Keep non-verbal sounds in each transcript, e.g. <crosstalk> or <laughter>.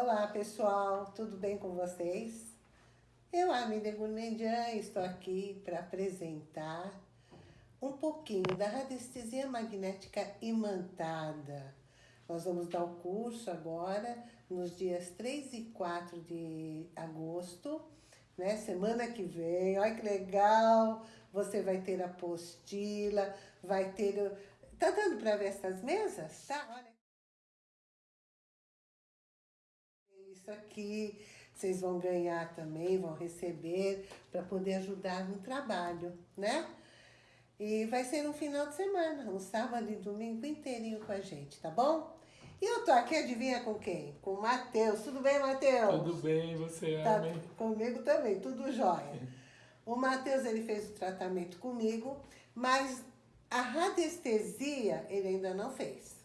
Olá pessoal, tudo bem com vocês? Eu, Amida Gourmandian, estou aqui para apresentar um pouquinho da radiestesia magnética imantada. Nós vamos dar o curso agora, nos dias 3 e 4 de agosto, né? Semana que vem, olha que legal! Você vai ter apostila, vai ter... Tá dando para ver essas mesas? Tá? Olha. Isso aqui, vocês vão ganhar também, vão receber para poder ajudar no trabalho, né? E vai ser um final de semana, um sábado e domingo inteirinho com a gente, tá bom? E eu tô aqui, adivinha com quem? Com o Matheus. Tudo bem, Matheus? Tudo bem, você, tá, Amém? Comigo também, tudo jóia. O Matheus, ele fez o tratamento comigo, mas a radiestesia ele ainda não fez.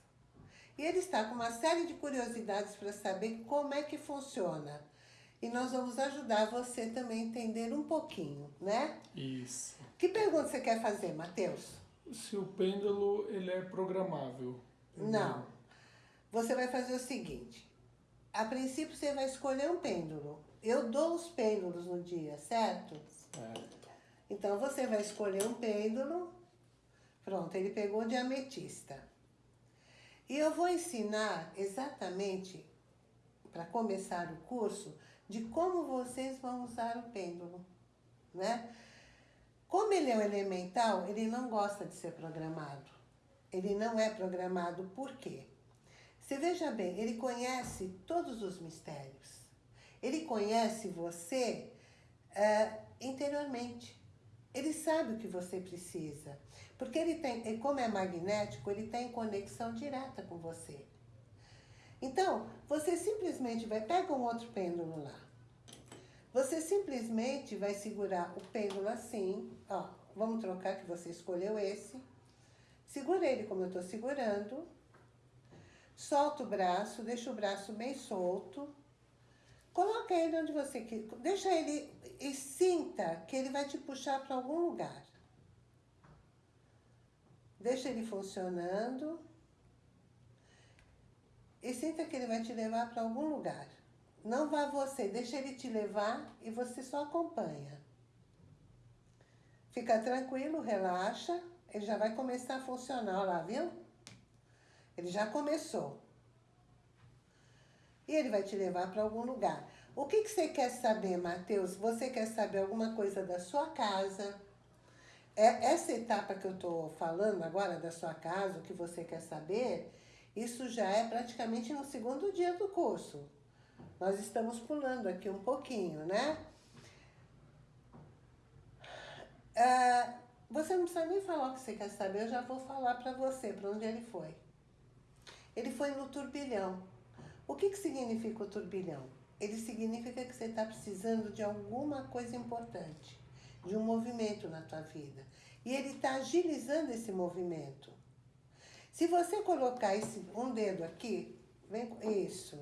E ele está com uma série de curiosidades para saber como é que funciona. E nós vamos ajudar você também a entender um pouquinho, né? Isso. Que pergunta você quer fazer, Matheus? Se o pêndulo ele é programável. Não. Você vai fazer o seguinte. A princípio você vai escolher um pêndulo. Eu dou os pêndulos no dia, certo? Certo. Então você vai escolher um pêndulo. Pronto, ele pegou de ametista. E eu vou ensinar exatamente, para começar o curso, de como vocês vão usar o pêndulo, né? Como ele é um elemental, ele não gosta de ser programado. Ele não é programado por quê? Você veja bem, ele conhece todos os mistérios. Ele conhece você uh, interiormente. Ele sabe o que você precisa. Porque ele tem, como é magnético, ele tem conexão direta com você. Então, você simplesmente vai, pega um outro pêndulo lá. Você simplesmente vai segurar o pêndulo assim, ó, vamos trocar que você escolheu esse. Segura ele como eu estou segurando. Solta o braço, deixa o braço bem solto. Coloca ele onde você quer, deixa ele e sinta que ele vai te puxar para algum lugar. Deixa ele funcionando. E sinta que ele vai te levar para algum lugar. Não vá você, deixa ele te levar e você só acompanha. Fica tranquilo, relaxa, ele já vai começar a funcionar, lá, viu? Ele já começou. E ele vai te levar para algum lugar. O que, que você quer saber, Matheus? Você quer saber alguma coisa da sua casa? É, essa etapa que eu estou falando agora da sua casa, o que você quer saber, isso já é praticamente no segundo dia do curso. Nós estamos pulando aqui um pouquinho, né? É, você não precisa nem falar o que você quer saber, eu já vou falar para você, para onde ele foi. Ele foi no turbilhão. O que, que significa o turbilhão? Ele significa que você está precisando de alguma coisa importante, de um movimento na tua vida. E ele está agilizando esse movimento. Se você colocar esse, um dedo aqui, vem, isso,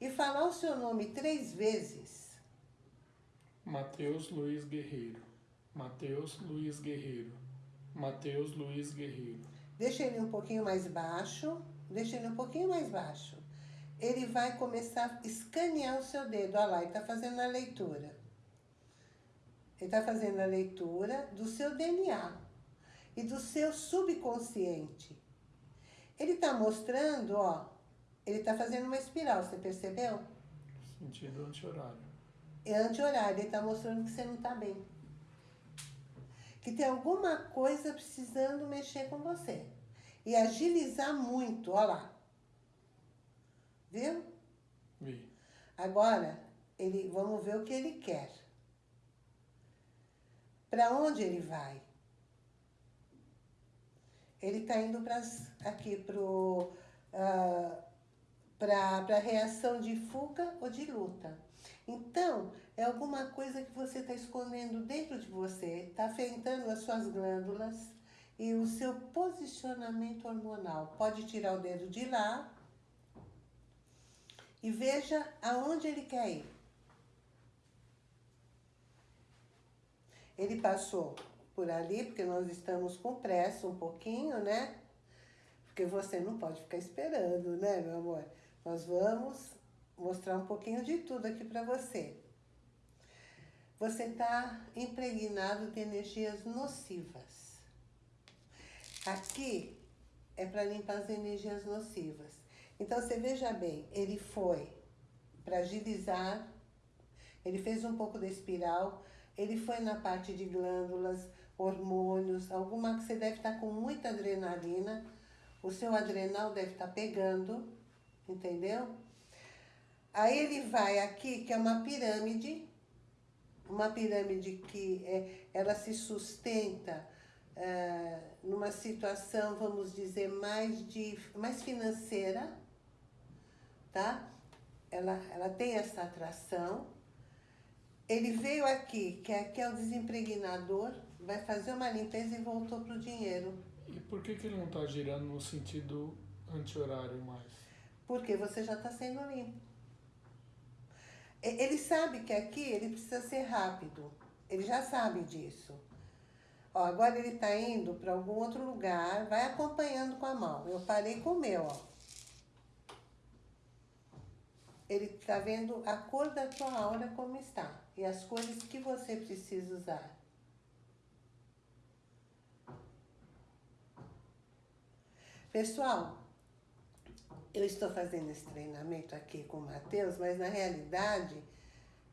e falar o seu nome três vezes. Mateus Luiz Guerreiro. Mateus Luiz Guerreiro. Mateus Luiz Guerreiro. Deixa ele um pouquinho mais baixo. Deixa ele um pouquinho mais baixo. Ele vai começar a escanear o seu dedo. Olha lá, ele está fazendo a leitura. Ele está fazendo a leitura do seu DNA e do seu subconsciente. Ele está mostrando, ó, ele está fazendo uma espiral, você percebeu? Sentido anti-horário. É anti-horário, ele está mostrando que você não está bem. Que tem alguma coisa precisando mexer com você. E agilizar muito, ó lá. Viu? Vi. Agora, ele, vamos ver o que ele quer. Para onde ele vai? Ele está indo para aqui para uh, para a reação de fuga ou de luta. Então, é alguma coisa que você está escondendo dentro de você, está afetando as suas glândulas e o seu posicionamento hormonal. Pode tirar o dedo de lá e veja aonde ele quer ir. Ele passou por ali, porque nós estamos com pressa um pouquinho, né? Porque você não pode ficar esperando, né, meu amor? Nós vamos mostrar um pouquinho de tudo aqui para você. Você está impregnado de energias nocivas. Aqui é para limpar as energias nocivas. Então, você veja bem, ele foi para agilizar, ele fez um pouco da espiral, ele foi na parte de glândulas, hormônios, alguma que você deve estar tá com muita adrenalina, o seu adrenal deve estar tá pegando, entendeu? Aí ele vai aqui, que é uma pirâmide, uma pirâmide que é, ela se sustenta é, numa situação, vamos dizer, mais, de, mais financeira, tá? Ela, ela tem essa atração. Ele veio aqui, que aqui é o desimpregnador, vai fazer uma limpeza e voltou para o dinheiro. E por que, que ele não está girando no sentido anti-horário mais? Porque você já está sendo limpo. Ele sabe que aqui ele precisa ser rápido. Ele já sabe disso. Ó, agora ele está indo para algum outro lugar, vai acompanhando com a mão. Eu parei com o meu, ó. Ele está vendo a cor da tua aura como está e as cores que você precisa usar. Pessoal, eu estou fazendo esse treinamento aqui com o Matheus, mas na realidade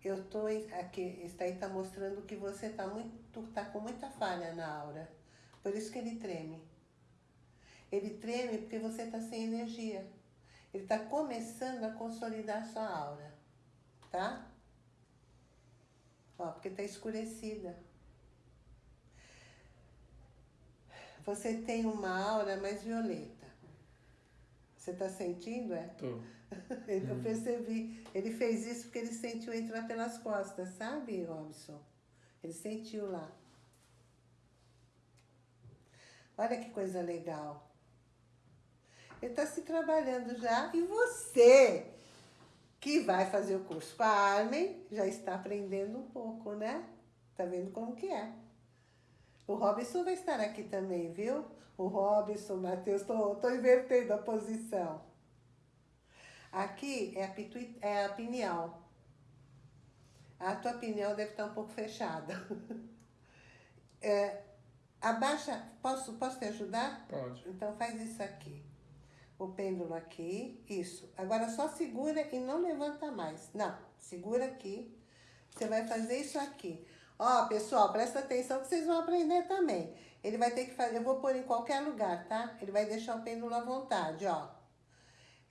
eu estou aqui, está aí está mostrando que você está muito, tá com muita falha na aura. Por isso que ele treme. Ele treme porque você está sem energia. Ele está começando a consolidar sua aura, tá? Ó, porque está escurecida. Você tem uma aura mais violeta. Você está sentindo, é? Tô. <laughs> Eu percebi. Ele fez isso porque ele sentiu entrar pelas costas, sabe, Robson? Ele sentiu lá. Olha que coisa legal. Está se trabalhando já. E você, que vai fazer o curso com a Armin, já está aprendendo um pouco, né? Tá vendo como que é. O Robson vai estar aqui também, viu? o Robson, Matheus, estou invertendo a posição. Aqui é a, pituit, é a pineal. A tua pineal deve estar um pouco fechada. <laughs> É, abaixa, posso, posso te ajudar? Pode. Então faz isso aqui. O pêndulo aqui, isso. Agora só segura e não levanta mais. Não, segura aqui. Você vai fazer isso aqui. Ó, pessoal, presta atenção que vocês vão aprender também. Ele vai ter que fazer, eu vou pôr em qualquer lugar, tá? Ele vai deixar o pêndulo à vontade, ó.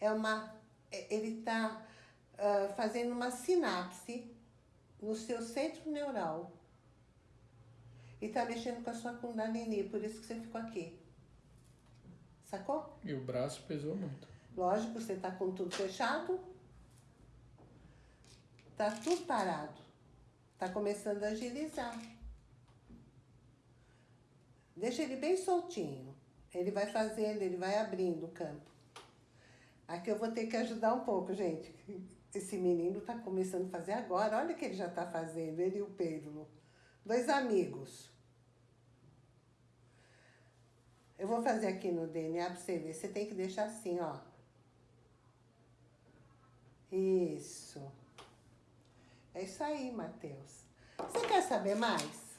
É uma, é, ele tá uh, fazendo uma sinapse no seu centro neural. E tá mexendo com a sua kundalini, por isso que você ficou aqui. Sacou? E o braço pesou muito. Lógico, você tá com tudo fechado. Tá tudo parado. Tá começando a agilizar. Deixa ele bem soltinho. Ele vai fazendo, ele vai abrindo o campo. Aqui eu vou ter que ajudar um pouco, gente. Esse menino está começando a fazer agora. Olha o que ele já está fazendo, ele e o Pedro. Dois amigos. Eu vou fazer aqui no DNA para você ver. Você tem que deixar assim, ó. Isso. É isso aí, Matheus. Você quer saber mais?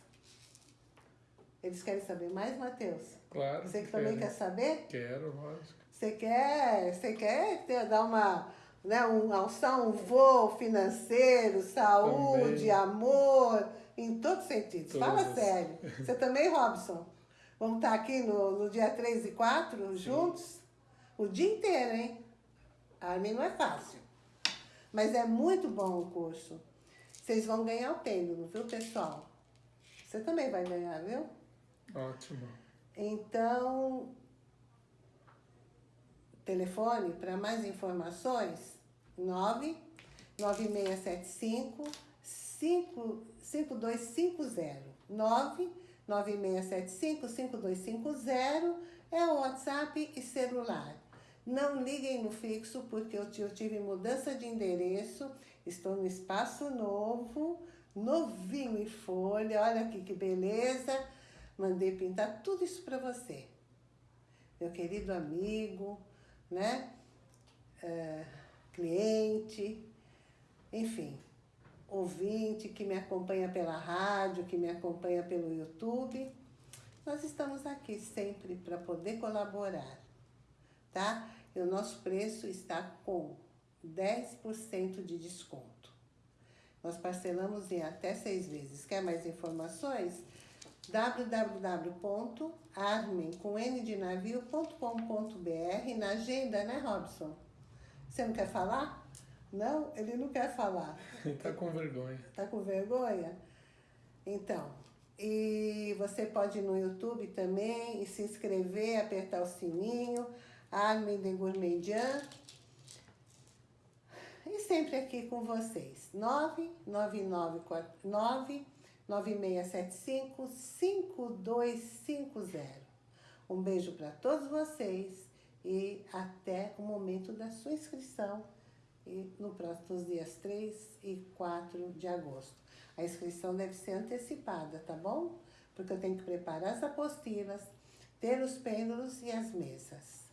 Eles querem saber mais, Matheus? Claro. Você que também quer saber? Quero, lógico. Você quer, você quer ter, dar uma, né, um, alçar um voo financeiro, saúde, também. amor, em todos os sentidos. Todos. Fala sério. Você também, Robson? Vamos estar aqui no, no dia 3 e 4 Sim. juntos? O dia inteiro, hein? A mim não é fácil. Mas é muito bom o curso. Vocês vão ganhar o pêndulo, viu, pessoal? Você também vai ganhar, viu? Ótimo. Então, telefone para mais informações, 9 9675 5250. 9 9675 5250 é o WhatsApp e celular. Não liguem no fixo porque eu tive mudança de endereço, estou no espaço novo, novinho em folha, olha aqui que beleza. Mandei pintar tudo isso para você. Meu querido amigo, né? É, cliente, enfim, ouvinte que me acompanha pela rádio, que me acompanha pelo YouTube. Nós estamos aqui sempre para poder colaborar, tá? E o nosso preço está com 10% de desconto. Nós parcelamos em até seis vezes. Quer mais informações? www.armen.com.br na agenda, né, Robson? Você não quer falar? Não? Ele não quer falar. Ele <laughs> tá com vergonha. Tá com vergonha? Então, e você pode ir no YouTube também e se inscrever, apertar o sininho, Armin de Gourmedian. E sempre aqui com vocês. 99949 9675 5250. Um beijo para todos vocês e até o momento da sua inscrição e no próximos dias 3 e 4 de agosto. A inscrição deve ser antecipada, tá bom? Porque eu tenho que preparar as apostilas, ter os pêndulos e as mesas.